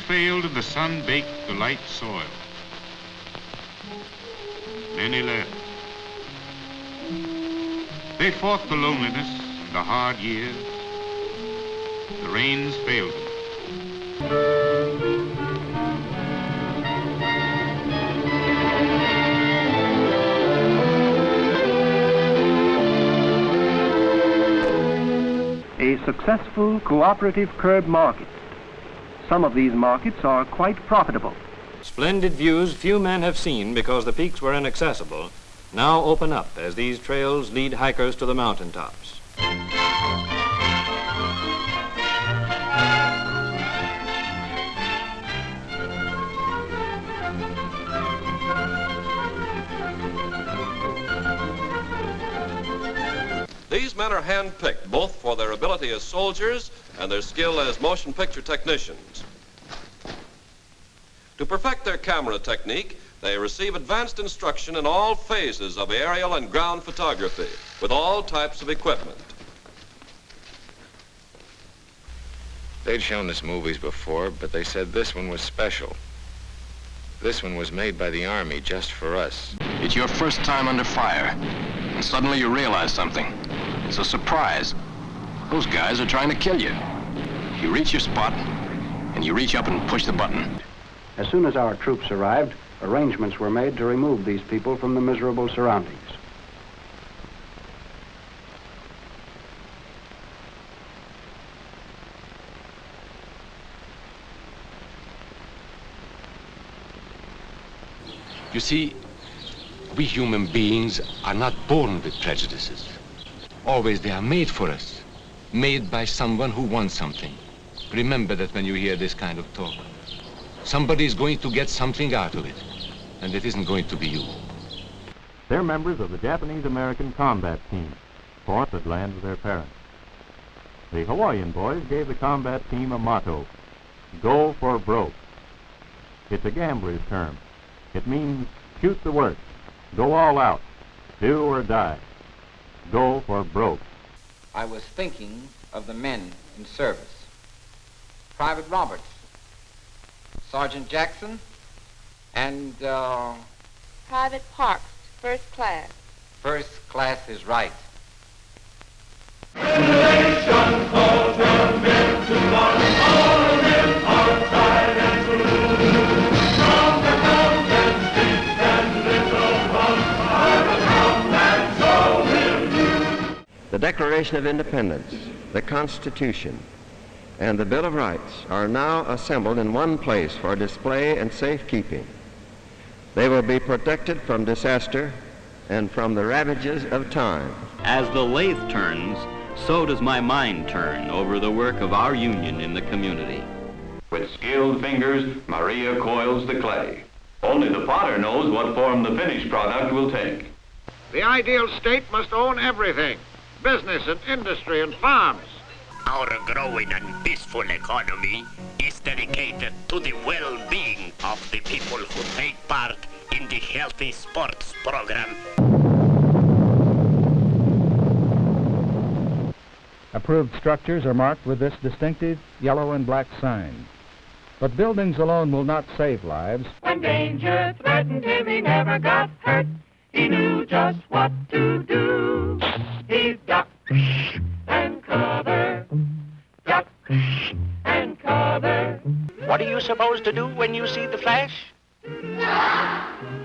failed and the sun-baked, the light soil. Many left. They fought the loneliness and the hard years. The rains failed them. a successful cooperative curb market. Some of these markets are quite profitable. Splendid views few men have seen because the peaks were inaccessible now open up as these trails lead hikers to the mountaintops. These men are handpicked both for their ability as soldiers and their skill as motion picture technicians. To perfect their camera technique, they receive advanced instruction in all phases of aerial and ground photography with all types of equipment. They'd shown us movies before, but they said this one was special. This one was made by the Army just for us. It's your first time under fire, and suddenly you realize something. It's a surprise. Those guys are trying to kill you. You reach your spot, and you reach up and push the button. As soon as our troops arrived, arrangements were made to remove these people from the miserable surroundings. You see, we human beings are not born with prejudices. Always they are made for us, made by someone who wants something. Remember that when you hear this kind of talk. Somebody is going to get something out of it, and it isn't going to be you. They're members of the Japanese-American combat team, fought at land with their parents. The Hawaiian boys gave the combat team a motto, go for broke. It's a gambler's term. It means shoot the works, go all out, do or die, go for broke. I was thinking of the men in service. Private Roberts, Sergeant Jackson, and uh, Private Parks, first class. First class is right. Declaration of Independence, the Constitution, and the Bill of Rights are now assembled in one place for display and safekeeping. They will be protected from disaster and from the ravages of time. As the lathe turns, so does my mind turn over the work of our union in the community. With skilled fingers, Maria coils the clay. Only the potter knows what form the finished product will take. The ideal state must own everything business and industry and farms. Our growing and peaceful economy is dedicated to the well-being of the people who take part in the Healthy Sports Program. Approved structures are marked with this distinctive yellow and black sign. But buildings alone will not save lives. When danger threatened him, he never got hurt. He knew just what to do. He ducked and cover, duck and cover. What are you supposed to do when you see the flash?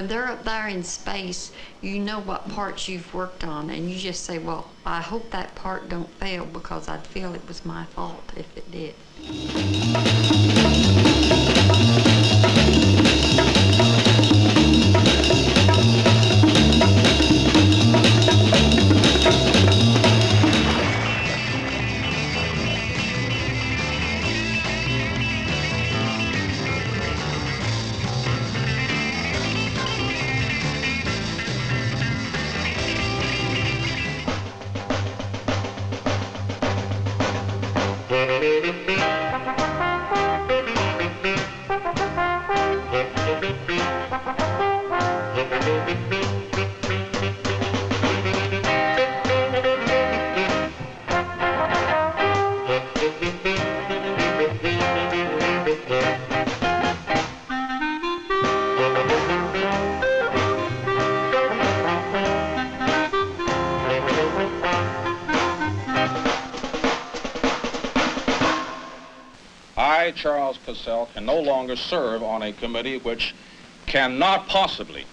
when they're up there in space, you know what parts you've worked on, and you just say, well, I hope that part don't fail because I'd feel it was my fault if it did. Charles Cassell, can no longer serve on a committee which cannot possibly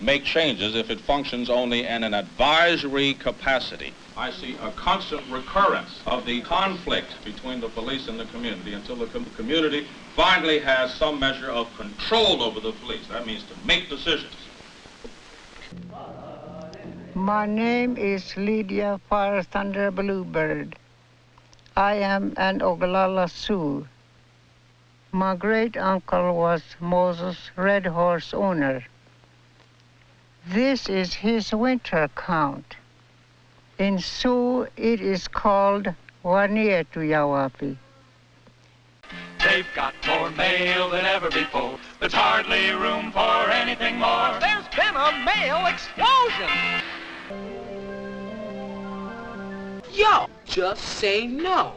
make changes if it functions only in an advisory capacity. I see a constant recurrence of the conflict between the police and the community until the com- community finally has some measure of control over the police. That means to make decisions. My name is Lydia Fire Thunder Bluebird. I am an Oglala Sioux. My great uncle was Moses Red Horse owner. This is his winter count. In Sioux, it is called Waniyetu Wowapi. They've got more mail than ever before. There's hardly room for anything more. There's been a mail explosion. Yo, just say no.